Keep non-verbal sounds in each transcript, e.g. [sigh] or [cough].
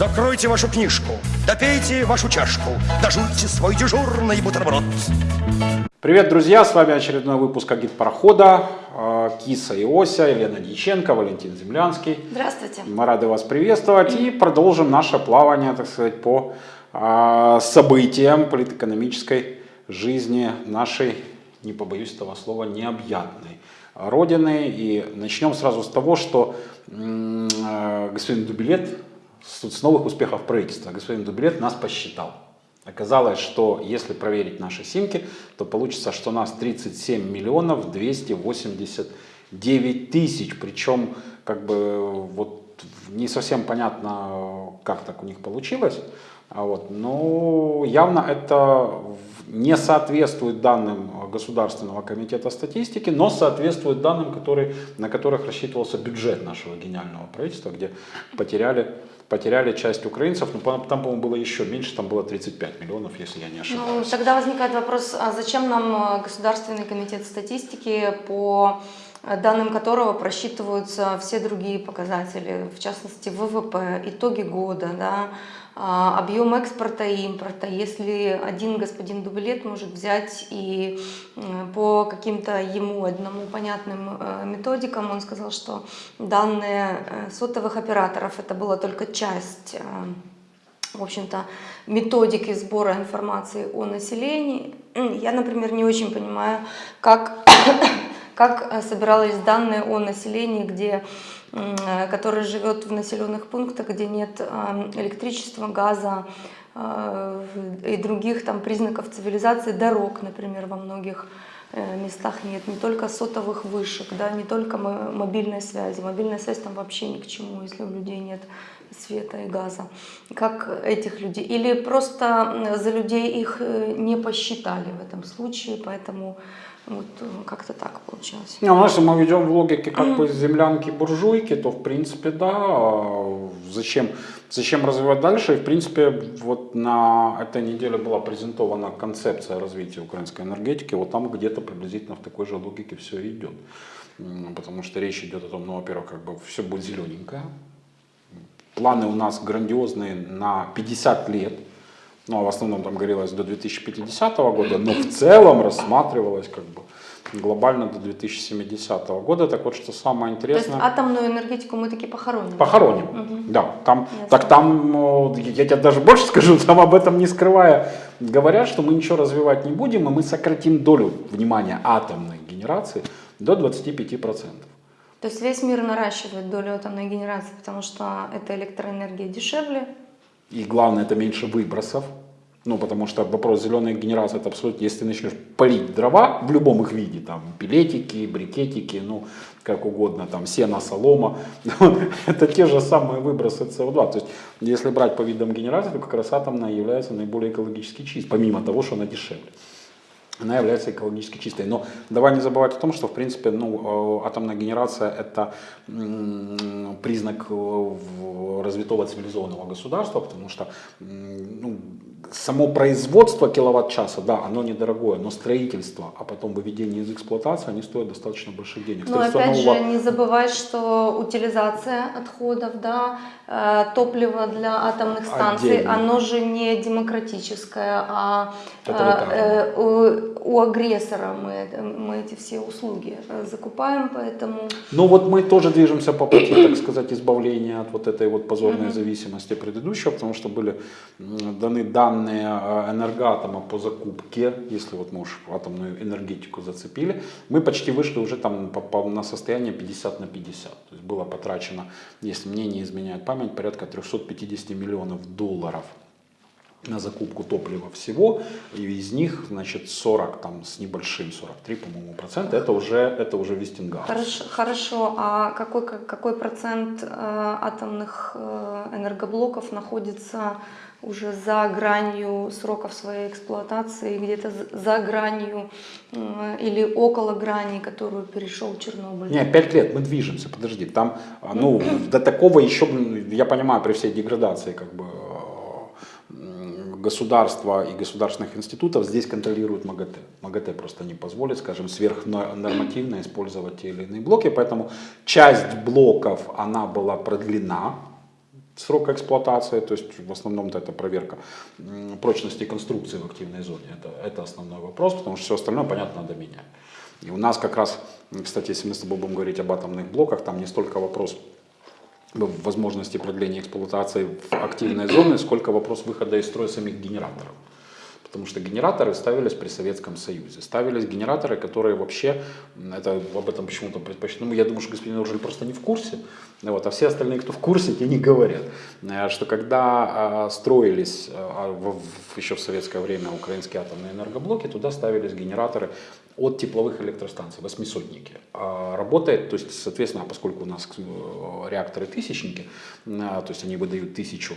Закройте вашу книжку, допейте вашу чашку, дожуйте свой дежурный бутерброд. Привет, друзья! С вами очередной выпуск «Агит парохода». Э, Киса и Ося, Елена Дьяченко, Валентин Землянский. Здравствуйте. Мы рады вас приветствовать и продолжим наше плавание, так сказать, по э, событиям политэкономической жизни нашей, не побоюсь этого слова, необъятной Родины. И начнем сразу с того, что э, господин Дубилет, с новых успехов правительства, господин Дубилет нас посчитал. Оказалось, что если проверить наши симки, то получится, что нас 37 миллионов 289 тысяч. Причем, как бы, вот не совсем понятно, как так у них получилось. А вот, но явно это не соответствует данным Государственного комитета статистики, но соответствует данным, которые, на которых рассчитывался бюджет нашего гениального правительства, где потеряли потеряли часть украинцев, но там, по-моему, было еще меньше, там было 35 миллионов, если я не ошибаюсь. Ну, тогда возникает вопрос, а зачем нам э, Государственный комитет статистики, по данным которого просчитываются все другие показатели, в частности ВВП, итоги года, да, а, объем экспорта и импорта. Если один господин Дублет может взять и по каким-то ему одному понятным э, методикам, он сказал, что данные э, сотовых операторов это была только часть э, в общем-то, методики сбора информации о населении. Я, например, не очень понимаю, как, как собирались данные о населении, где Э, который живет в населенных пунктах, где нет э, электричества, газа э, и других там признаков цивилизации, дорог, например, во многих местах нет, не только сотовых вышек, да, не только мобильной связи. Мобильная связь там вообще ни к чему, если у людей нет света и газа. Как этих людей? Или просто за людей их не посчитали в этом случае, поэтому вот э, как-то так получилось. Ну, если мы ведем в логике как бы землянки-буржуйки, то в принципе да, а зачем, зачем развивать дальше? И в принципе вот на этой неделе была презентована концепция развития украинской энергетики, вот там где-то приблизительно в такой же логике все идет. Потому что речь идет о том, ну, во-первых, как бы все будет зелененькое. Планы у нас грандиозные на 50 лет ну, а в основном там говорилось до 2050 года, но в целом рассматривалось как бы глобально до 2070 года. Так вот, что самое интересное... То есть атомную энергетику мы таки похороним? Похороним, угу. да. Там, так там, я тебе даже больше скажу, там об этом не скрывая, говорят, что мы ничего развивать не будем, и мы сократим долю внимания атомной генерации до 25%. То есть весь мир наращивает долю атомной генерации, потому что эта электроэнергия дешевле, и главное, это меньше выбросов. Ну, потому что вопрос зеленой генерации, это абсолютно, если ты начнешь полить дрова в любом их виде, там, пилетики, брикетики, ну, как угодно, там, сено, солома, [laughs] это те же самые выбросы СО2. То есть, если брать по видам генерации, то как раз атомная является наиболее экологически чистой, помимо того, что она дешевле она является экологически чистой. Но давай не забывать о том, что в принципе ну, э, атомная генерация это признак э, развитого цивилизованного государства, потому что ну, само производство киловатт-часа, да, оно недорогое, но строительство, а потом выведение из эксплуатации, они стоят достаточно больших денег. Но опять нового... же, не забывай, что утилизация отходов, да, э, топливо для атомных станций, Отдельно. оно же не демократическое, а э, у, агрессора мы, мы эти все услуги э, закупаем, поэтому... Ну вот мы тоже движемся по пути, так [clears throat] сказать, избавления от вот этой вот позорной зависимости предыдущего, потому что были даны данные э, энергоатома по закупке, если вот мы уж атомную энергетику зацепили, мы почти вышли уже там по, по, на состояние 50 на 50. То есть было потрачено, если мне не изменяет память, порядка 350 миллионов долларов на закупку топлива всего, и из них, значит, 40 там с небольшим, 43, по-моему, процента, это уже, это уже Вестингаус. Хорошо, хорошо, а какой, какой процент э, атомных э, энергоблоков находится уже за гранью сроков своей эксплуатации, где-то за гранью или около грани, которую перешел Чернобыль. Не, пять лет мы движемся, подожди, там, а, ну, до такого еще, я понимаю, при всей деградации, как бы, государства и государственных институтов здесь контролируют МАГАТЭ. МАГАТЭ просто не позволит, скажем, сверхнормативно использовать те или иные блоки, поэтому часть блоков, она была продлена, срока эксплуатации, то есть в основном это проверка прочности конструкции в активной зоне. Это, это основной вопрос, потому что все остальное, понятно, надо менять. И у нас как раз, кстати, если мы с тобой будем говорить об атомных блоках, там не столько вопрос возможности продления эксплуатации в активной зоне, сколько вопрос выхода из строя самих генераторов. Потому что генераторы ставились при Советском Союзе. Ставились генераторы, которые вообще, это об этом почему-то предпочту. Ну, я думаю, что господин Оржель просто не в курсе. Вот, а все остальные, кто в курсе, те не говорят. Э, Что когда а, строились а, еще в советское время украинские атомные энергоблоки, туда ставились генераторы от тепловых электростанций, восьмисотники. А Работает, то есть, соответственно, поскольку у нас э, реакторы тысячники, э, то есть они выдают тысячу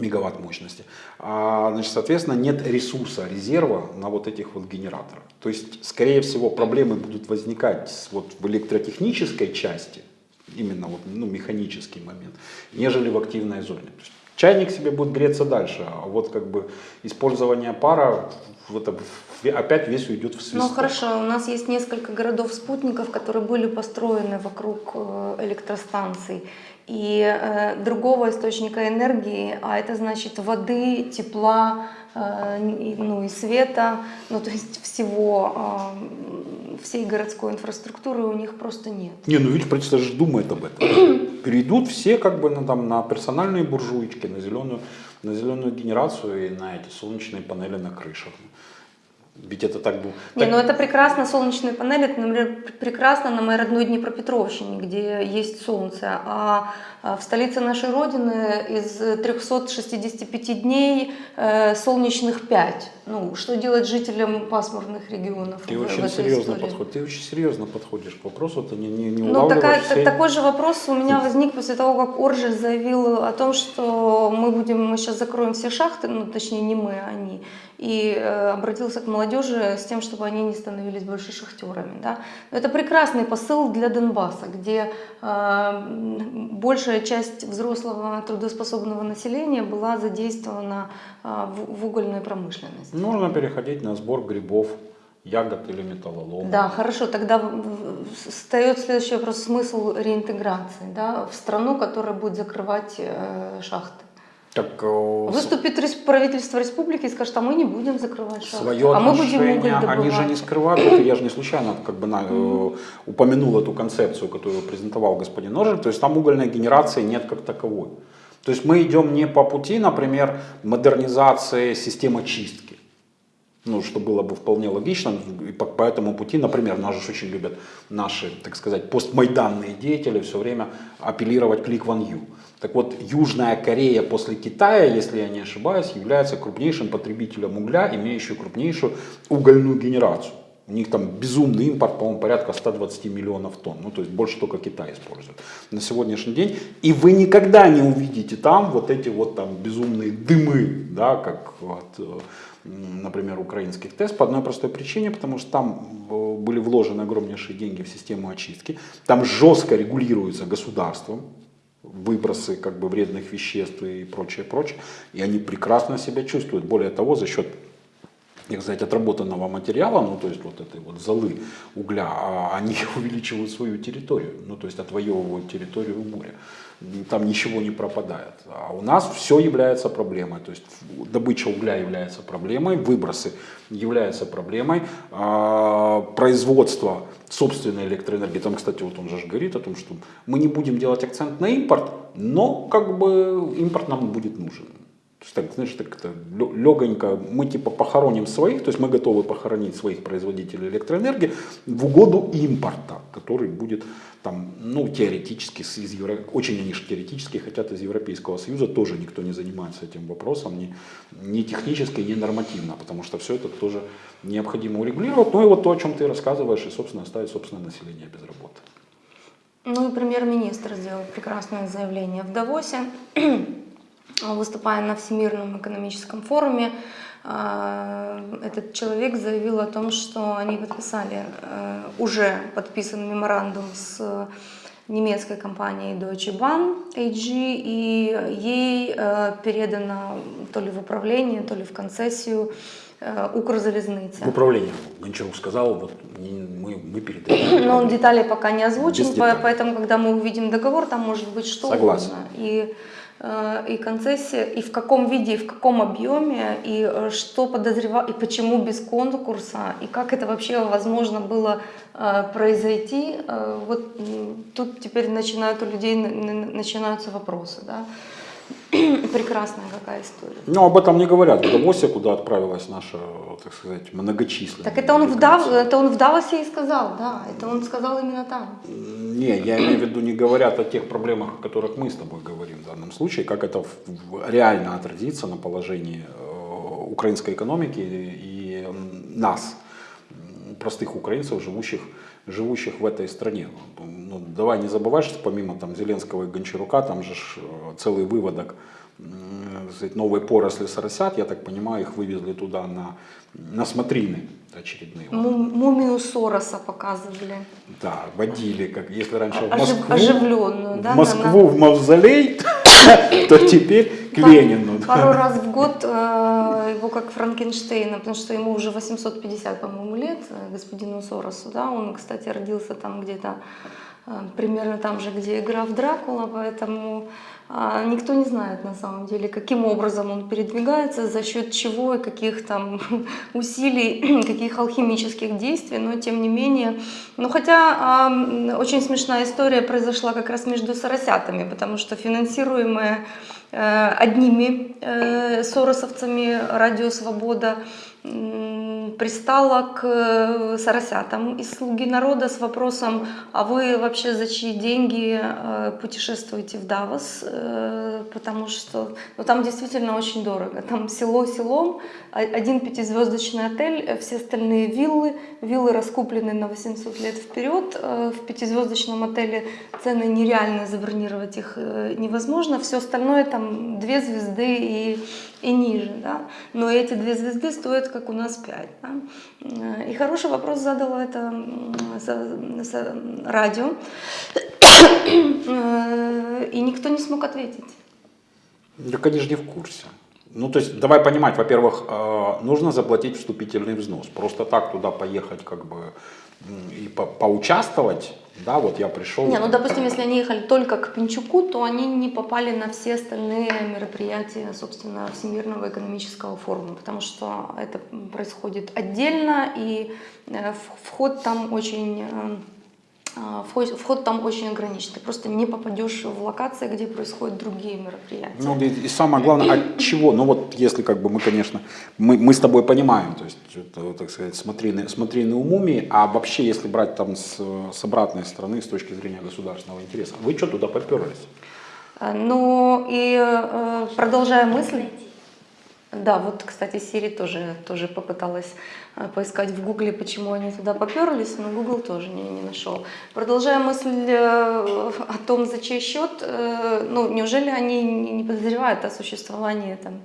мегаватт мощности. А, значит, соответственно, нет ресурса, резерва на вот этих вот генераторах. То есть, скорее всего, проблемы будут возникать вот в электротехнической части, именно вот, ну, механический момент, нежели в активной зоне. То есть, чайник себе будет греться дальше, а вот как бы использование пара, вот, опять весь уйдет в свисток. Ну хорошо, у нас есть несколько городов-спутников, которые были построены вокруг э, электростанций. И э, другого источника энергии, а это значит воды, тепла, э, ну и света, ну то есть всего, э, всей городской инфраструктуры у них просто нет. Не, ну видишь, правительство же думает об этом. [clears throat] Перейдут все как бы на, там, на персональные буржуечки, на зеленую, на зеленую генерацию и на эти солнечные панели на крышах. Ведь это так было. Не, ну это прекрасно, солнечные панели, это, например, пр- прекрасно на моей родной Днепропетровщине, где есть солнце, а а в столице нашей Родины из 365 дней э, солнечных 5. Ну, что делать жителям пасмурных регионов Ты в, в очень этой серьезно подходишь. Ты очень серьезно подходишь к вопросу, ты не, не, не Ну, такая- так- такой же вопрос у меня [laughs] возник после того, как Оржель заявил о том, что мы будем, мы сейчас закроем все шахты, ну, точнее, не мы, а они, и э, обратился к молодежи с тем, чтобы они не становились больше шахтерами. Да? Это прекрасный посыл для Донбасса, где э, большая часть взрослого трудоспособного населения была задействована э, в, в угольной промышленности. Нужно переходить на сбор грибов, ягод или металлолома. Да, хорошо. Тогда встает следующий вопрос, смысл реинтеграции да, в страну, которая будет закрывать э, шахты. Так, э, Выступит правительство республики и скажет, а мы не будем закрывать шахты, свое а мы будем уголь отношение, добывать. они же не скрывают, это я же не случайно как бы на- э, упомянул эту концепцию, которую презентовал господин Ножик, то есть там угольной генерации нет как таковой. То есть мы идем не по пути, например, модернизации системы чистки, ну, что было бы вполне логично, и по, по этому пути, например, нас же очень любят наши, так сказать, постмайданные деятели все время апеллировать к Ли Кван Ю. Так вот, Южная Корея после Китая, если я не ошибаюсь, является крупнейшим потребителем угля, имеющим крупнейшую угольную генерацию. У них там безумный импорт, по-моему, порядка 120 миллионов тонн. Ну, то есть больше только Китай использует на сегодняшний день. И вы никогда не увидите там вот эти вот там безумные дымы, да, как вот, э, например, украинских ТЭС, по одной простой причине, потому что там э, были вложены огромнейшие деньги в систему очистки, там жестко регулируется государством, выбросы как бы вредных веществ и прочее, прочее, и они прекрасно себя чувствуют. Более того, за счет так сказать, отработанного материала, ну, то есть вот этой вот золы угля, а они [laughs] увеличивают свою территорию, ну, то есть отвоевывают территорию моря. Там ничего не пропадает. А у нас все является проблемой. То есть добыча угля является проблемой, выбросы являются проблемой, а, производство собственной электроэнергии. Там, кстати, вот он же говорит о том, что мы не будем делать акцент на импорт, но как бы импорт нам будет нужен. То есть, так, знаешь, так это легонько, мы типа похороним своих, то есть мы готовы похоронить своих производителей электроэнергии в угоду импорта, который будет там, ну, теоретически, из Евро... очень они же теоретически хотят из Европейского Союза, тоже никто не занимается этим вопросом, ни, ни технически, ни нормативно, потому что все это тоже необходимо урегулировать. Ну и вот то, о чем ты рассказываешь, и, собственно, оставить собственное население без работы. Ну и премьер-министр сделал прекрасное заявление в Давосе, выступая на Всемирном экономическом форуме. а, Этот человек заявил о том, что они подписали, э, уже подписан меморандум с немецкой компанией Deutsche Bahn AG, и ей э, передано то ли в управление, то ли в концессию э, Укрзалезница. В управлении Гончарук сказал, вот мы, мы передаем. [clears throat] Но он детали пока не озвучен, деталей. поэтому, когда мы увидим договор, там может быть что Согласен. угодно. И э, и концессия, и в каком виде, и в каком объеме, и э, что подозревал, и почему без конкурса, и как это вообще возможно было э, произойти, э, вот тут теперь начинают у людей начинаются вопросы, да. [clears throat] Прекрасная какая история. Ну, об этом не говорят в Давосе, куда отправилась наша, так сказать, многочисленная. Так это он, в Дав... это он в Давосе и сказал, да, это он сказал именно там. Не, я имею в виду, не говорят о тех проблемах, о которых мы с тобой говорим в данном случае, как это реально отразится на положении э, украинской экономики и нас, простых украинцев, живущих, живущих в этой стране. Ну, давай не забывай, что помимо там, Зеленского и Гончарука, там же э, целый выводок сказать, новой поросли соросят, я так понимаю, их вывезли туда на, на смотрины очередные. Му- Мумию Сороса показывали. Да, водили, как если раньше в Ожив- Москву, оживленную, да, в на- Москву в мавзолей, [coughs] то теперь к Ленину. Пару раз в год э, его как Франкенштейна, потому что ему уже 850, по-моему, лет, э, господину Соросу, да, он, кстати, родился там где-то э, примерно там же, где и граф Дракула, поэтому никто не знает на самом деле, каким образом он передвигается, за счет чего и каких там [laughs] усилий, [clears throat] каких алхимических действий, но тем не менее. Ну хотя а, очень смешная история произошла как раз между соросятами, потому что финансируемая э, одними э, соросовцами Радио Свобода пристала к э, соросятам из «Слуги народа» с вопросом, а вы вообще за чьи деньги э, путешествуете в Давос? Э, Потому что ну, там действительно очень дорого. Там село селом, один пятизвездочный отель, все остальные виллы. Виллы раскуплены на 800 лет вперед. В пятизвездочном отеле цены нереально, забронировать их невозможно. Все остальное там две звезды и, и ниже. Да? Но эти две звезды стоят, как у нас пять. Да? Э, И хороший вопрос задала это радио. Э, И никто не смог ответить. Так же не в курсе. Ну, то есть, давай понимать, во-первых, э, нужно заплатить вступительный взнос. Просто так туда поехать, как бы, и по- поучаствовать, да, вот я пришел. Не, ну допустим, если они ехали только к Пинчуку, то они не попали на все остальные мероприятия, собственно, Всемирного экономического форума, потому что это происходит отдельно, и э, вход там очень э, Вход, вход там очень ограничен. Ты просто не попадешь в локации, где происходят другие мероприятия. Ну, и, и самое главное, от чего? Ну, вот если как бы мы, конечно, мы, мы с тобой понимаем, то есть, это, так сказать, смотрины, смотрины умуми, а вообще, если брать там с, с обратной стороны, с точки зрения государственного интереса, вы что туда поперлись? А, Ну и э, продолжая мысль, да, вот, кстати, Сири тоже, тоже попыталась э, поискать в Гугле, почему они туда поперлись, но Google тоже не, не нашел. Продолжая мысль э, о том, за чей счет, э, ну, неужели они не подозревают о существовании там,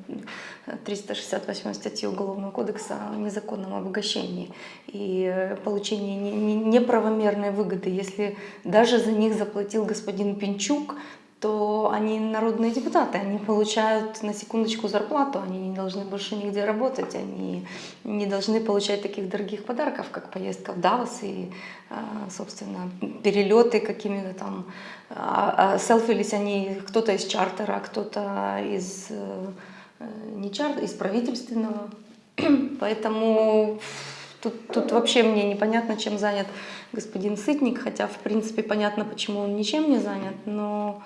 368 статьи Уголовного кодекса о незаконном обогащении и получении не- не- неправомерной выгоды, если даже за них заплатил господин Пинчук, то они народные депутаты, они получают на секундочку зарплату, они не должны больше нигде работать, они не должны получать таких дорогих подарков, как поездка в Давос и, а, собственно, перелеты какими-то там, а, а селфились они кто-то из чартера, кто-то из э, не чартера, из правительственного, [clears throat] поэтому Тут, тут вообще мне непонятно, чем занят господин Сытник, хотя, в принципе, понятно, почему он ничем не занят, но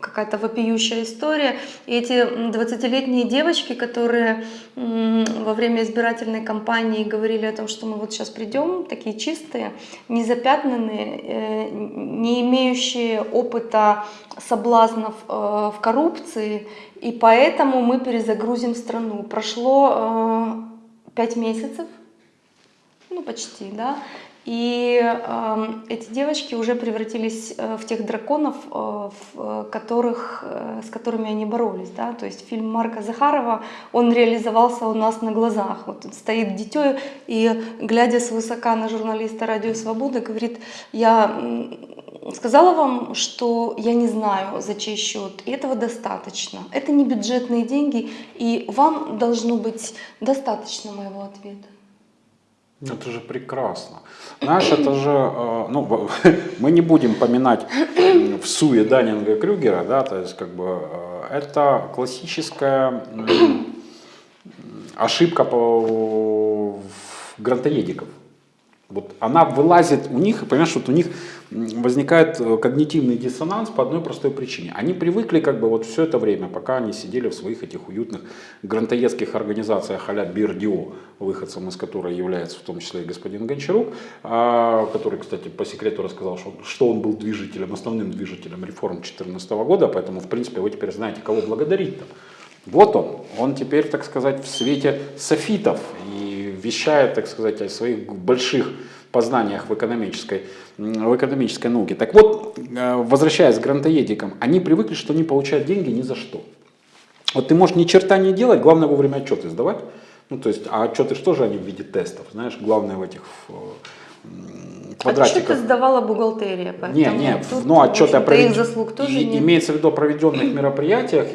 какая-то вопиющая история. И эти м, 20-летние девочки, которые во время избирательной кампании говорили о том, что мы вот сейчас придем, такие чистые, незапятнанные, э, не имеющие опыта соблазнов э, в коррупции, и поэтому мы перезагрузим страну. Прошло э, пять месяцев, ну почти, да. И э, эти девочки уже превратились э, в тех драконов, э, в, э, которых, с которыми они боролись, да. То есть фильм Марка Захарова, он реализовался у нас на глазах. Вот стоит дитё и, глядя свысока на журналиста Радио Свобода, говорит, я сказала вам, что я не знаю, за чей счет, и этого достаточно. Это не бюджетные деньги, и вам должно быть достаточно моего ответа. Это же прекрасно. Знаешь, это же, э, ну, [laughs] мы не будем поминать в суе Даннинга и Крюгера, да, то есть как бы э, это классическая ошибка по грантоедиков. Вот она вылазит у них, понимаешь, вот у них возникает э, когнитивный диссонанс по одной простой причине. Они привыкли как бы вот все это время, пока они сидели в своих этих уютных грантоедских организациях а-ля Бердио, выходцем из которой является в том числе и господин Гончарук, а, который, кстати, по секрету рассказал, что, что он был движителем, основным движителем реформ 2014 года, поэтому, в принципе, вы теперь знаете, кого благодарить-то. Вот он, он теперь, так сказать, в свете софитов и вещает, так сказать, о своих больших познаниях в экономической, в экономической науке. Так вот, э, возвращаясь к грантоедикам, они привыкли, что они получают деньги ни за что. Вот ты можешь ни черта не делать, главное вовремя отчеты сдавать. Ну, то есть, а отчеты что же они в виде тестов, знаешь, главное в этих квадратиков. Отчеты сдавала бухгалтерия. Не, не, тут, ну отчеты о провед... заслуг тоже и. Имеется в виду о проведенных [clears throat] мероприятиях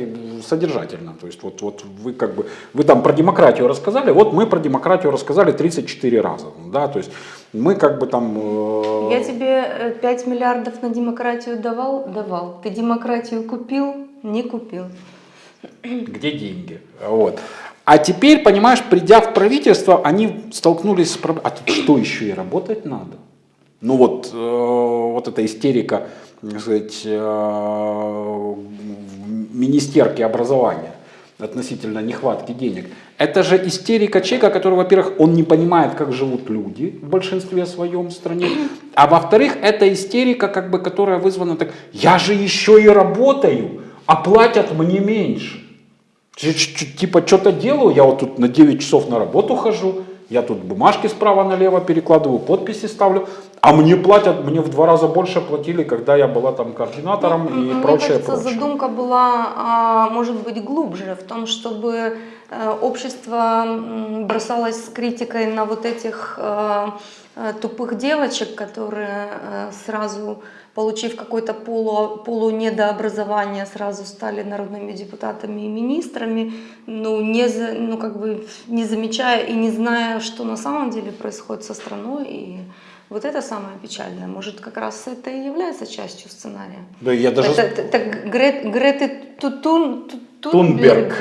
содержательно. То есть вот, вот вы как бы, вы там про демократию рассказали, вот мы про демократию рассказали 34 раза. Да, то есть мы как бы там... Э... Я тебе 5 э, миллиардов на демократию давал? Давал. Ты демократию купил? Не купил. Где деньги? Вот. А теперь, понимаешь, придя в правительство, они столкнулись с проблемой. А тут что еще и работать надо? Ну вот, э, вот эта истерика, так сказать, э, министерки образования относительно нехватки денег. Это же истерика человека, который, во-первых, он не понимает, как живут люди в большинстве своем стране, а во-вторых, это истерика, как бы, которая вызвана так, я же еще и работаю, а платят мне меньше. Типа что-то делаю, я вот тут на 9 часов на работу хожу, я тут бумажки справа налево перекладываю, подписи ставлю, а мне платят, мне в два раза больше платили, когда я была там координатором ну, и мне прочее, кажется, прочее. задумка была, а, может быть, глубже в том, чтобы э, общество бросалось с критикой на вот этих э, э, тупых девочек, которые сразу получив какое-то полу, полунедообразование, сразу стали народными депутатами и министрами, ну, не, ну, как бы не замечая и не зная, что на самом деле происходит со страной. И вот это самое печальное. Может, как раз это и является частью сценария. Да, я даже... Это, это, это Грет, Греты Тутун, Тунберг.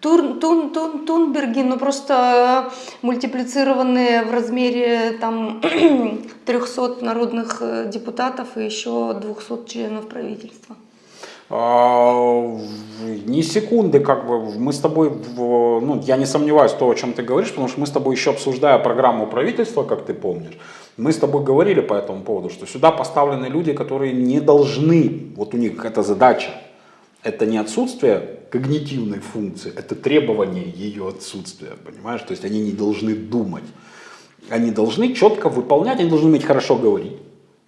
Тур, тун, тун, Тунберги, но ну, просто мультиплицированные в размере там [clears throat] 300 народных э, депутатов и еще 200 членов правительства. А, ни секунды, как бы, мы с тобой, ну, я не сомневаюсь в том, о чем ты говоришь, потому что мы с тобой еще обсуждая программу правительства, как ты помнишь, мы с тобой говорили по этому поводу, что сюда поставлены люди, которые не должны, вот у них эта задача, это не отсутствие когнитивной функции, это требование ее отсутствия, понимаешь? То есть они не должны думать. Они должны четко выполнять, они должны уметь хорошо говорить,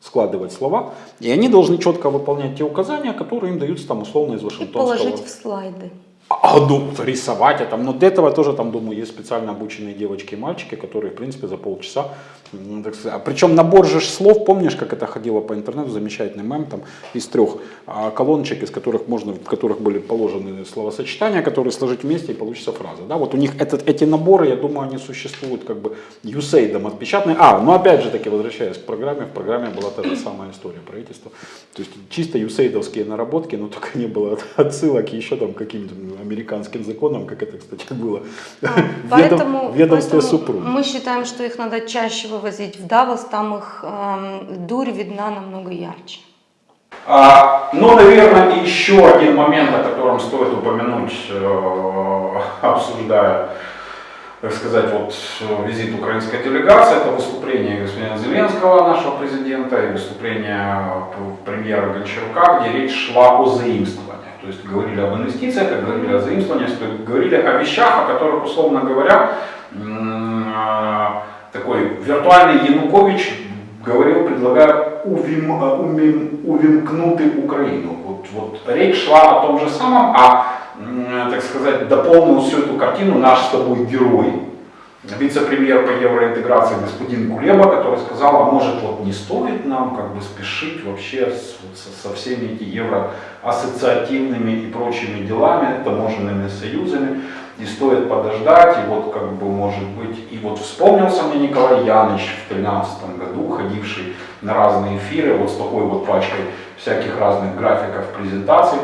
складывать слова, и они должны четко выполнять те указания, которые им даются там условно из Вашингтонского. И положить в слайды. А, ну, рисовать это. Но для этого тоже, там, думаю, есть специально обученные девочки и мальчики, которые, в принципе, за полчаса так сказать, а причем набор же слов, помнишь, как это ходило по интернету, замечательный мем, там из трех а, колоночек, из которых можно, в которых были положены словосочетания, которые сложить вместе и получится фраза. Да? Вот у них этот, эти наборы, я думаю, они существуют как бы юсейдом отпечатанные. А, ну опять же таки, возвращаясь к программе, в программе была та же самая история правительства. То есть чисто юсейдовские наработки, но только не было [laughs] отсылок еще там каким-то американским законам, как это, кстати, было. А, [laughs] поэтому, ведомстве супруг. Мы считаем, что их надо чаще вывозить в Давос, там их э, дурь видна намного ярче. А, ну, наверное, еще один момент, о котором стоит упомянуть, э, обсуждая, так сказать, вот визит украинской делегации, это выступление господина Зеленского, нашего президента, и выступление премьера Гончарука, где речь шла о заимствовании. То есть говорили об инвестициях, говорили о заимствовании, говорили о вещах, о которых, условно говоря, такой виртуальный Янукович говорил, предлагая увим, увим, увимкнути Украину. Вот, вот речь шла о том же самом, а, так сказать, дополнил всю эту картину наш с тобой герой, вице-премьер по евроинтеграции господин Кулеба, который сказал, а может вот не стоит нам как бы спешить вообще с, со, со всеми эти евроассоциативными и прочими делами, таможенными союзами, и стоит подождать, и вот как бы может быть, и вот вспомнился мне Николай Яныч в 2013 году, ходивший на разные эфиры, вот с такой вот пачкой всяких разных графиков презентаций,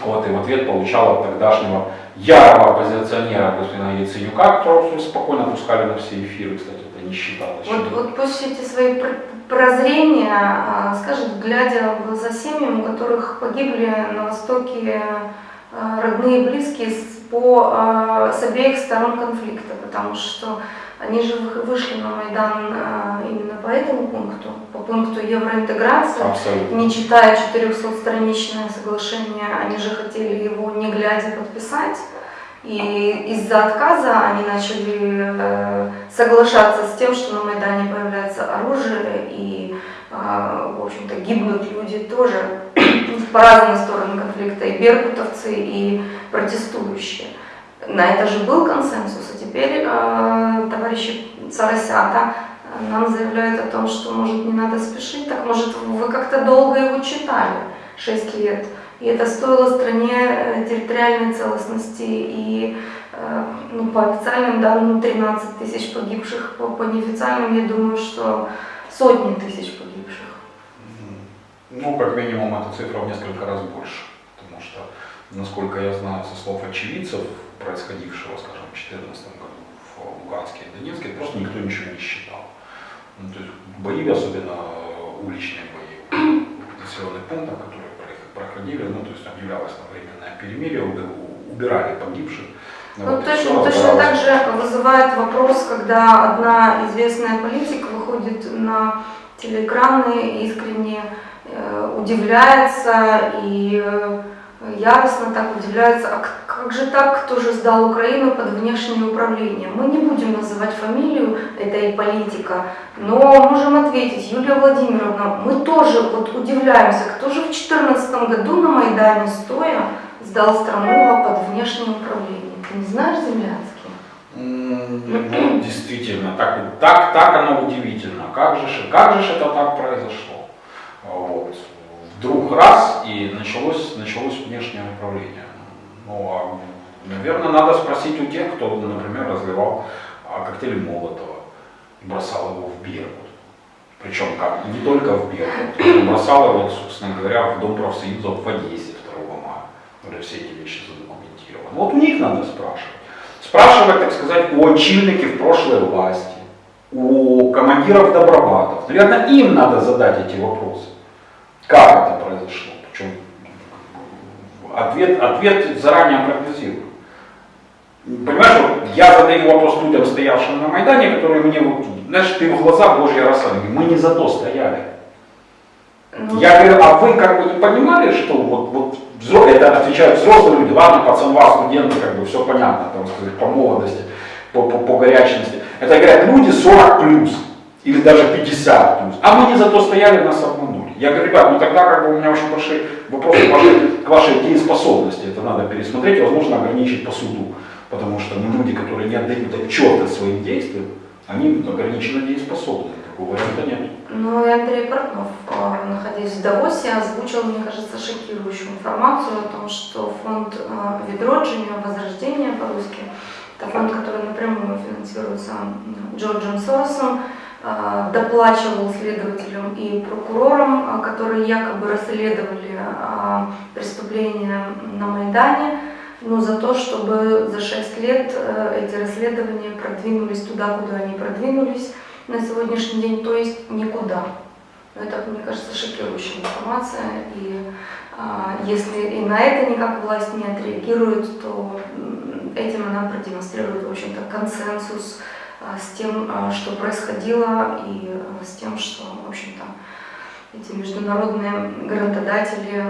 вот, и в ответ получал от тогдашнего ярого оппозиционера господина Яценюка, которого спокойно пускали на все эфиры, кстати, это не считалось. Вот, вот пусть эти свои пр- прозрения а, скажет, глядя в глаза семьям, у которых погибли на Востоке а, родные и близкие по, а, с обеих сторон конфликта, потому что они же вы- вышли на Майдан а, именно по этому пункту, по пункту евроинтеграции. Абсолютно. Не читая 400-страничное соглашение, они же хотели его не глядя подписать. И из-за отказа они начали э, соглашаться с тем, что на Майдане появляется оружие и, э, в общем-то, гибнут люди тоже [clears throat] по разные стороны конфликта, и беркутовцы, и протестующие. На это же был консенсус, а теперь э, товарищи Соросята э, нам заявляют о том, что, может, не надо спешить, так, может, вы как-то долго его читали, 6 лет, и это стоило стране э, территориальной целостности и, э, ну, по официальным данным, 13 тысяч погибших, по, по неофициальным, я думаю, что сотни тысяч погибших. Ну, как минимум, эта цифра в несколько раз больше, потому что, насколько я знаю со слов очевидцев происходившего, скажем, в 2014 году в Луганске и Донецке, просто никто ничего не считал. Ну, то есть бои, особенно уличные бои населенных пунктах, которые про- проходили, ну, то есть объявлялось на временное перемирие, уби- убирали погибших. Ну, вот, и точно, точно так же вызывает вопрос, когда одна известная политика выходит на телеэкраны и искренне э, удивляется и э, яростно так удивляется, а как же так, кто же сдал Украину под внешнее управление? Мы не будем называть фамилию этой политика, но можем ответить, Юлия Владимировна, мы тоже вот удивляемся, кто же в 2014 году на Майдане стоя сдал страну под внешнее управление? Ты не знаешь, Землянский? М, Ну, действительно, так, так, так оно удивительно. Как же, как же это так произошло? Вот. Вдруг раз и началось, началось внешнее управление. Ну, а, наверное, надо спросить у тех, кто, например, разливал а, коктейли Молотова и бросал его в Беркут. Причем как, не только в Беркут, бросал его, собственно говоря, в Дом профсоюзов в Одессе 2 мая, где все эти вещи задокументированы. Вот у них надо спрашивать. Спрашивать, так сказать, у очільників прошлой власти, у командиров добробатов. Наверное, им надо задать эти вопросы. Как это произошло? Причем ответ, ответ заранее прогнозирую. Понимаешь, вот я задаю вопрос людям, стоявшим на Майдане, которые мне вот, знаешь, ты в глаза Божья говорю, Мы не за то стояли. Ну, Я говорю, а вы как бы не понимали, что вот, вот взро- это отвечают взрослые люди, ладно, пацанва, студенты, как бы все понятно, там, сказать, по молодости, по, по, по горячности. Это говорят люди 40 плюс, или даже 50 плюс. А мы не за то стояли, нас обманули. Я говорю, ребят, ну тогда как бы у меня очень большие вопросы к вашей, к вашей дееспособности. Это надо пересмотреть, возможно, ограничить по суду. Потому что ну, люди, которые не отдают отчета своим действиям, они ограниченно дееспособны. Такого варианта нет. Ну Андрей Портнов, э, находясь в Давосе, озвучил, мне кажется, шокирующую информацию о том, что фонд э, Ведроджиния, Возрождение по-русски, это фонд, который напрямую финансируется Джорджем Соросом, доплачивал следователям и прокурорам, э, которые якобы расследовали э, преступления на Майдане, но за то, чтобы за 6 лет э, эти расследования продвинулись туда, куда они продвинулись на сегодняшний день, то есть никуда. Но это, мне кажется, шокирующая информация, и а, если и на это никак власть не отреагирует, то этим она продемонстрирует, в общем-то, консенсус а, с тем, а, что происходило, и а, с тем, что, в общем-то, эти международные грантодатели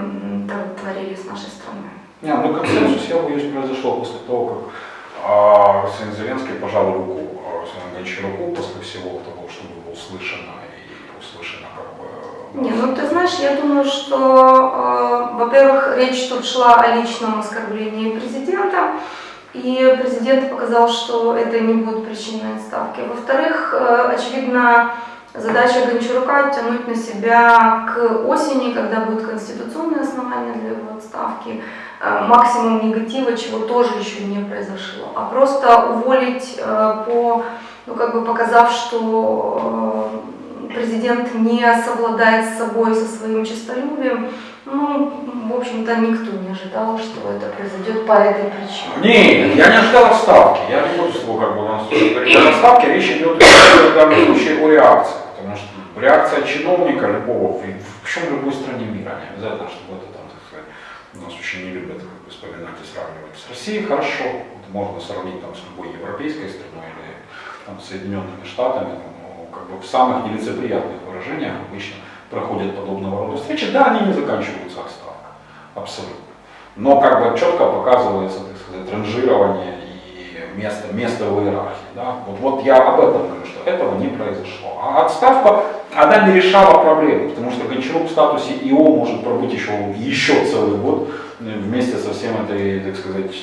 творили с нашей страной. Не, ну консенсус, я боюсь, произошел после того, как а, сын Зеленский пожал руку а, Гончаруку после всего того, что было услышано и услышано как бы... Не, ну ты знаешь, я думаю, что, э, во-первых, речь тут шла о личном оскорблении президента, И президент показал, что это не будет причиной отставки. Во-вторых, э, очевидно, задача Гончарука тянуть на себя к осени, когда будет конституционное основание для его отставки, э, максимум негатива, чего тоже еще не произошло. А просто уволить э, по, ну как бы показав, что президент не совладает с собой, со своим честолюбием, ну, в общем-то, никто не ожидал, что это произойдет по этой причине. Нет, я не ожидал отставки. Я не буду с тобой как бы на говорить о отставке. Речь идет в данном случае о реакции. Потому что реакция чиновника любого, в, в любой стране мира, не обязательно, чтобы это там, так сказать, у нас очень не любят как бы, вспоминать и сравнивать с Россией, хорошо. Можно сравнить там, с любой европейской страной или там, Соединенными Штатами. Но, как бы, в самых нелицеприятных выражениях обычно проходят подобного рода встречи, да, они не заканчиваются отставкой, абсолютно. Но как бы четко показывается, так сказать, ранжирование и место, место в иерархии. Да? Вот, вот я об этом говорю, что этого не произошло. А отставка, она не решала проблему, потому что Гончарук в статусе ИО может пробыть еще, еще целый год вместе со всем этой, так сказать,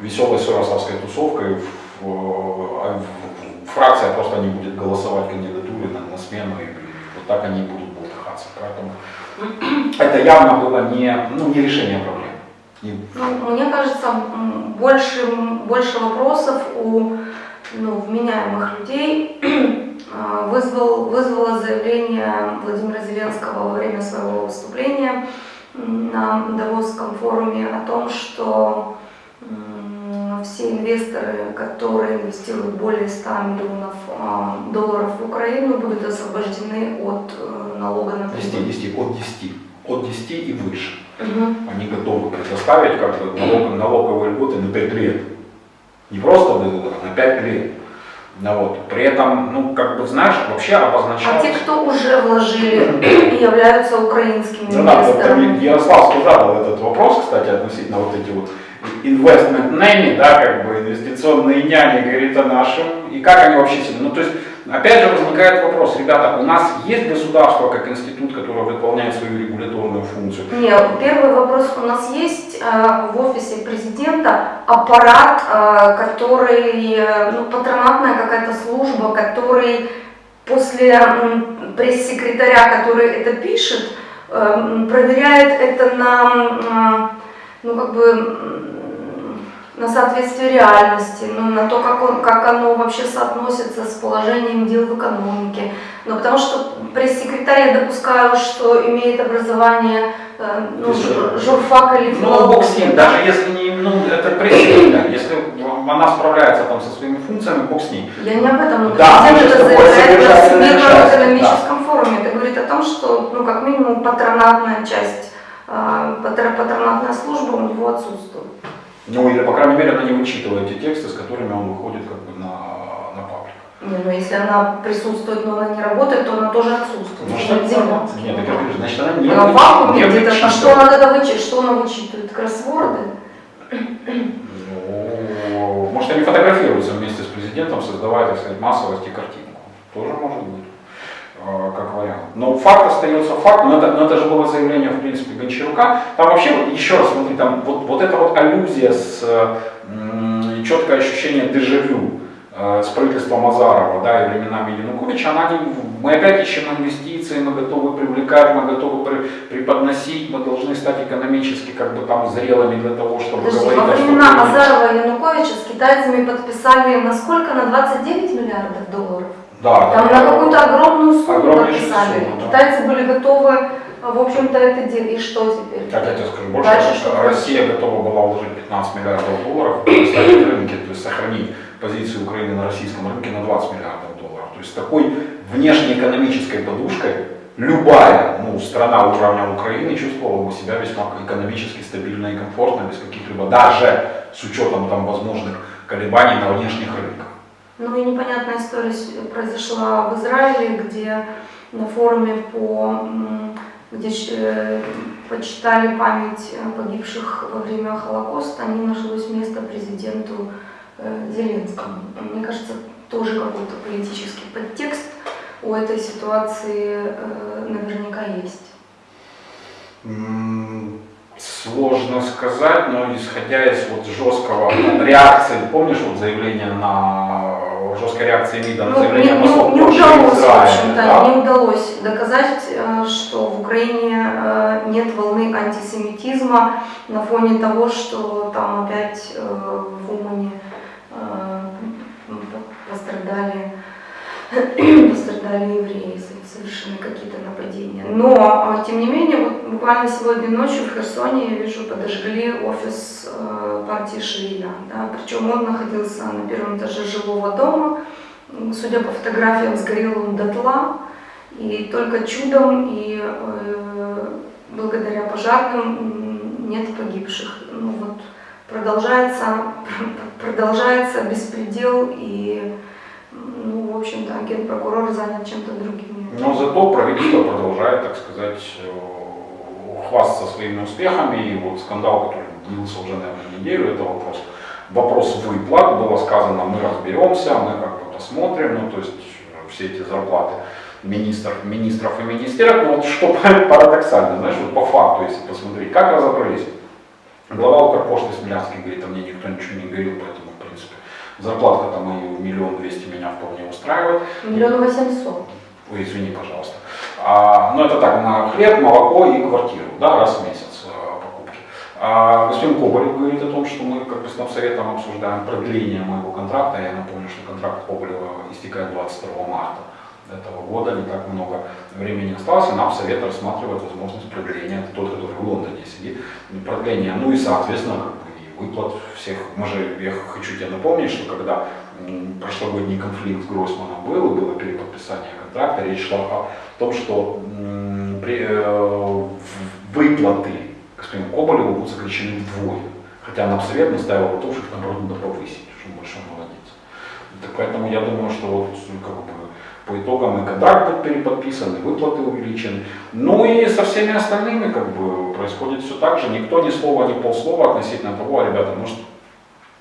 веселой соросовской тусовкой. В, в, в, фракция просто не будет голосовать кандидатуры на, на смену и так они и будут болтыхаться. Поэтому это явно было не, ну, не решение проблем. Ну, мне кажется, больше, больше вопросов у ну, вменяемых людей [clears throat] а, вызвал, вызвало заявление Владимира Зеленского во время своего выступления на Давосском форуме о том, что все инвесторы, которые инвестируют более 100 миллионов а, долларов в Украину, будут освобождены от э, налога на прибыль. 10, 10, от 10, от 10 и выше. Угу. Они готовы предоставить как бы налог, налоговые льготы на 5 лет. Не просто на 5 лет. Ну, вот. При этом, ну, как бы, знаешь, вообще обозначается... А те, кто уже вложили и являются украинскими инвесторами? Да, Ярославский задал этот вопрос, кстати, относительно вот эти вот investment nanny, да, как бы инвестиционные няни, говорит о нашем, и как они вообще себе, ну то есть, опять же возникает вопрос, ребята, у нас есть государство как институт, который выполняет свою регуляторную функцию? Нет, первый вопрос, у нас есть э, в офисе президента аппарат, э, который, э, ну, патронатная какая-то служба, который после э, пресс-секретаря, который это пишет, э, проверяет это на... Э, ну, как бы на соответствие реальности, ну, на то, как, он, как оно вообще соотносится с положением дел в экономике. Ну, потому что пресс-секретарь я допускаю, что имеет образование э, ну, журфак или филолог. Ну, бог с ним, даже если не, ну, это пресс-секретарь, если она справляется там со своими функциями, бог с ней. Я не об этом, но да, президент это заявляет на Всемирном экономическом да. форуме. Это говорит о том, что, ну, как минимум, патронатная часть а, патронатная служба у него отсутствует. Ну или, по крайней мере, она не вычитывает те тексты, с которыми он выходит как бы на, на паблик. Не, ну если она присутствует, но она не работает, то она тоже отсутствует. Ну, что нет, так я говорю, значит она не Она вакууме где-то, а что она тогда вычитывает? Что она вычитывает? Кроссворды? Ну, может они фотографируются вместе с президентом, создавая, так сказать, массовость и картинку. Тоже может быть. Э, как вариант. Но факт остается фактом, но это, но это же было заявление, в принципе, Гончарука. Там вообще, еще раз смотри, там вот, вот эта вот аллюзия с четкое ощущение дежавю э, с правительством Азарова, да, и временами Януковича, она не, мы опять ищем инвестиции, мы готовы привлекать, мы готовы при, преподносить, мы должны стать экономически как бы там зрелыми для того, чтобы Подожди, говорить во времена Азарова и Януковича с китайцами подписали на сколько? На 29 миллиардов долларов? Да, Там на какую-то огромную сумму подписали. Сумму, да. Китайцы были готовы, в общем-то, это делать. И что теперь? Так я тебе скажу больше. Дальше, что Россия готова была вложить 15 миллиардов долларов в рынке, то есть сохранить позицию Украины на российском рынке на 20 миллиардов долларов. То есть такой внешнеэкономической подушкой любая ну, страна уровня Украины чувствовала бы себя весьма экономически стабильно и комфортно, без каких-либо, даже с учетом там возможных колебаний на внешних рынках. Ну и непонятная история произошла в Израиле, где на форуме по где э, почитали память погибших во время Холокоста, не нашлось места президенту э, Зеленскому. Мне кажется, тоже какой-то политический подтекст у этой ситуации э, наверняка есть. Сложно сказать, но исходя из вот жесткого реакции, помнишь вот заявление на жесткой реакции МИДа на Ну, заявление не, не- удалось, в общем-то, да? не удалось доказать, э, что в Украине э, нет волны антисемитизма на фоне того, что там опять э, в Умане по- пострадали, [clears throat] пострадали евреи, совершены какие-то нападения. Но, э, тем не менее, вот буквально сегодня ночью в Херсоне, я вижу, подожгли офис э, партии Шииля. Да? Причем он находился на первом этаже жилого дома, Судя по фотографиям, сгорел он дотла, и только чудом и э, благодаря пожарным нет погибших. Ну вот продолжается, [laughs] продолжается беспредел, и, ну, в общем-то, генпрокурор занят чем-то другим. Но зато правительство продолжает, так сказать, э, хвастаться своими успехами. И вот скандал, который длился уже, наверное, неделю, это вопрос, вопрос выплат. Было сказано, мы разберемся, мы как бы посмотрим, ну то есть э, все эти зарплаты министров, министров и министерств. Но вот что [laughs] парадоксально, знаешь, вот по факту, если посмотреть, как разобрались. Глава Укрпошты Смелянский говорит, а мне никто ничего не говорил, поэтому, в принципе, зарплатка там и миллион двести меня вполне устраивает. Миллион восемьсот. Ой, извини, пожалуйста. А, ну, это так, на хлеб, молоко и квартиру, да, раз в месяц а, покупки. А господин Коболев говорит о том, что мы как бы с Навсоветом обсуждаем продление моего контракта. Я напомню, что контракт Коболева истекает 22 марта этого года, не так много времени осталось, и нам совет рассматривает возможность продления, это тот, который в Лондоне сидит, продление, ну и соответственно как бы, и выплат всех. Мы же, я хочу тебе напомнить, что когда прошлогодний конфликт с Гроссманом был, и было переподписание контракта, речь шла о том, что при- э, выплаты господину Коболеву будут сокращены вдвое. Хотя нам совет наставил на том, что их наоборот надо повысить, что он большой молодец. Так поэтому я думаю, что вот как бы по итогам и контракт переподписан, и выплаты увеличены. Ну и со всеми остальными как бы происходит все так же. Никто ни слова, ни полслова относительно того, а, ребята, может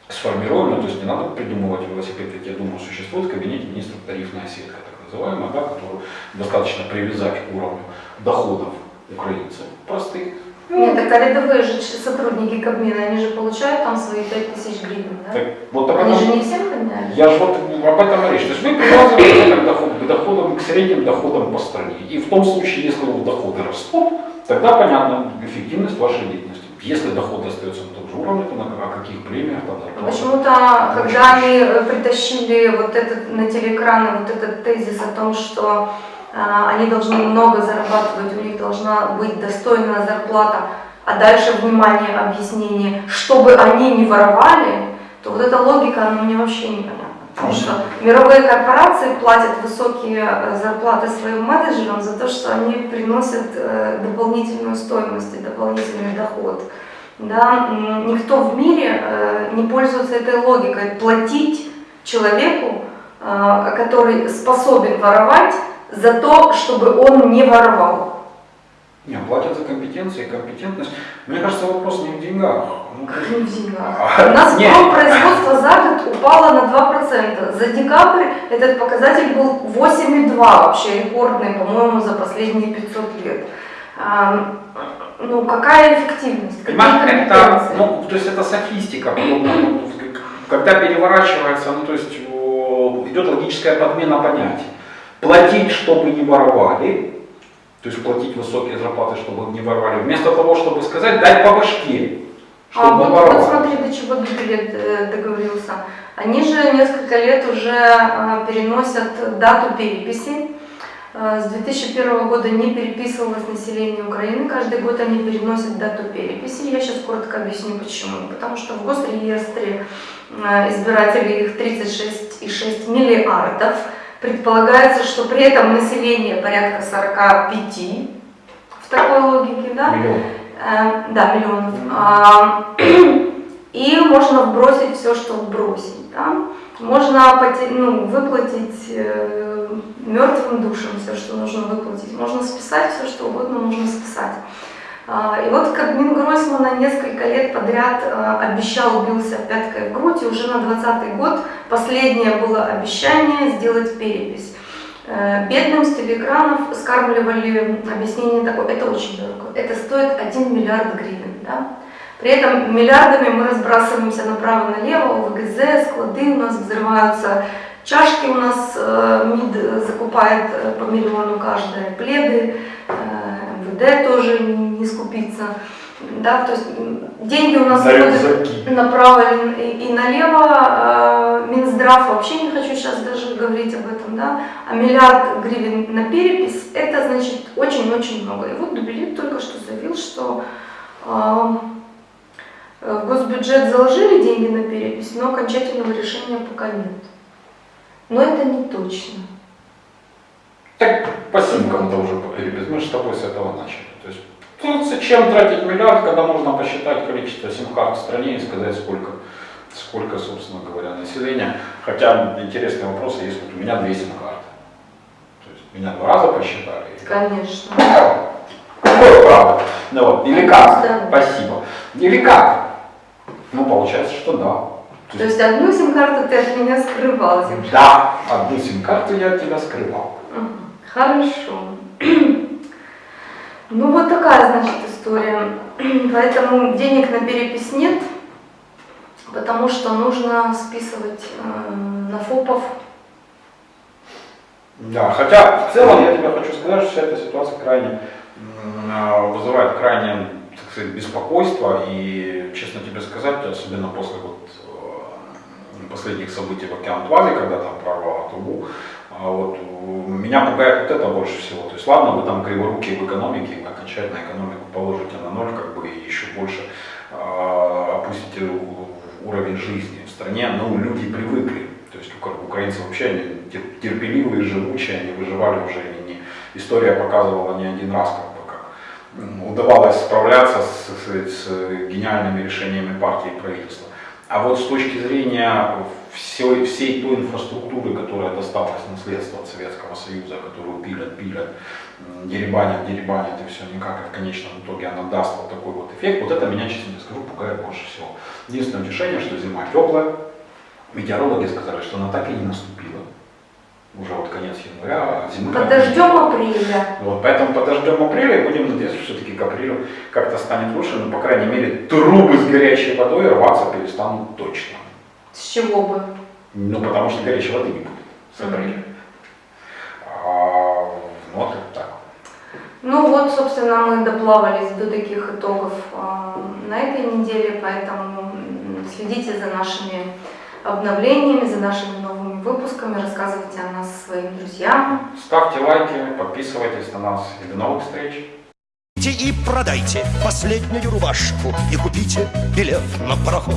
сформируем, ну, то есть не надо придумывать велосипед, ведь я думаю, существует в кабинете министров тарифная сетка, называемая, да, которую достаточно привязать к уровню доходов украинцев простых. Нет, так а рядовые же сотрудники Кабмина, они же получают там свои 5000 гривен, да? Так, вот об Они же не всем подняли? Я же вот об этом и речь. То есть вы привязываете к, доход, к доходам, к средним доходам по стране. И в том случае, если у доходы растут, тогда понятна эффективность вашей деятельности. Если доход остается на том же уровне, то на, каких премиях там зарплата? Почему-то, когда они э, притащили вот этот на телеэкраны вот этот тезис о том, что а, они должны много зарабатывать, у них должна быть достойная зарплата, а дальше, внимание, объяснение, чтобы они не воровали, то вот эта логика, она мне вообще непонятна. Потому что мировые корпорации платят высокие э, зарплаты своим менеджерам за то, что они приносят э, дополнительную стоимость и дополнительный доход. Да, никто в мире э, не пользуется этой логикой платить человеку, который способен воровать, за то, чтобы он не воровал. Не, платят за компетенции, компетентность. Мне кажется, вопрос не в деньгах. Ну, Как не в деньгах. А, У нас нет. производство за год упало на 2%. За декабрь этот показатель был 8,2, вообще рекордный, по-моему, за последние 500 лет. А, Ну, какая эффективность? Какие Понимаешь, это, ну, то есть это софистика, когда переворачивается, ну, то есть идет логическая подмена понятий. Платить, чтобы не воровали, то есть платить высокие зарплаты, чтобы не воровали, вместо того, чтобы сказать, дать по башке, чтобы А не вот, вот воровали. смотри, до чего Гибелет э, договорился. Они же несколько лет уже э, переносят дату переписи. Э, С 2001 года не переписывалось население Украины. Каждый год они переносят дату переписи. Я сейчас коротко объясню почему. Потому что в госреестре избирателей их 36,6 миллиардов. Предполагается, что при этом население порядка 45 в такой логике, да? Миллион. Э, да, миллионов. А, [clears throat] И можно вбросить все, что вбросить. Да? Можно поте- ну, выплатить э, мертвым душам все, что нужно выплатить. Можно списать все, что угодно можно списать. А, И вот Кабмин Гройсмана несколько лет подряд э, обещал, бился пяткой в грудь, и уже на 2020 год последнее было обещание сделать перепись. Э, Бедным с телеэкранов скармливали объяснение такое, это очень дорого, это стоит 1 миллиард гривен. Да? При этом миллиардами мы разбрасываемся направо-налево, ВГЗ, склады у нас взрываются, чашки у нас э, МИД закупает э, по миллиону каждая, пледы, э, МВД тоже не скупится. Да, то есть деньги у нас На направо и, и налево. Э, Минздрав вообще не хочу сейчас даже говорить об этом, да. А миллиард гривен на перепись, это значит очень-очень много. И вот Дубилит только что заявил, что э, в госбюджет заложили деньги на перепись, но окончательного решения пока нет. Но это не точно. Так спасибо кому-то уже перебез. Мы же с тобой с этого начали. То есть, ну, зачем тратить миллиард, когда можно посчитать количество сим-карт в стране и сказать, сколько, сколько, собственно говоря, населения. Хотя интересный вопрос, есть вот у меня две сим-карты. То есть меня два раза посчитали. Конечно. Какое право? Ну вот, или как? Да. Спасибо. Или как? Ну, получается, что да. То есть одну сим-карту ты от меня скрывал. Да, одну сим-карту я от тебя скрывал. Ага, Хорошо. [clears throat] Ну вот такая, значит, история. [clears throat] Поэтому денег на перепись нет, потому что нужно списывать э, на ФОПов. Да, хотя в целом я тебе хочу сказать, что вся эта ситуация крайне а, вызывает крайне, так сказать, беспокойство и, честно тебе сказать, особенно после вот э, последних событий в Океан-Плазе, когда там прорвало трубу, а вот меня пугает вот это больше всего. То есть ладно, вы там криворукие в экономике, окончательно экономику положите на ноль, как бы и еще больше э, опустите уровень жизни в стране, но люди привыкли. То есть украинцы вообще они тер- терпеливые, живучие, они выживали уже и не, история показывала не один раз, как бы как удавалось справляться с, с- с гениальными решениями партии и правительства. А вот с точки зрения всей, всей той инфраструктуры, которая досталась наследство от Советского Союза, которую пилят, пилят, деребанят, деребанят и все никак, и в конечном итоге она даст вот такой вот эффект, вот это меня, честно тебе скажу, пугает больше всего. Единственное утешение, что зима теплая, метеорологи сказали, что она так и не наступила. Уже вот конец января, а как Подождем апреля. вот, поэтому подождем апреля и будем надеяться, что все-таки к апрелю как-то станет лучше, но, по крайней мере, трубы с горячей водой рваться перестанут точно. С чего бы? Ну, потому что горячей воды не будет с апреля. А, ну, вот так. Ну вот, собственно, мы доплавались до таких итогов а, на этой неделе, поэтому следите за нашими обновлениями, за нашими новыми выпусками, рассказывайте о нас своим друзьям. Ставьте лайки, подписывайтесь на нас и до новых встреч. И продайте последнюю рубашку И купите билет на пароход